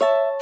you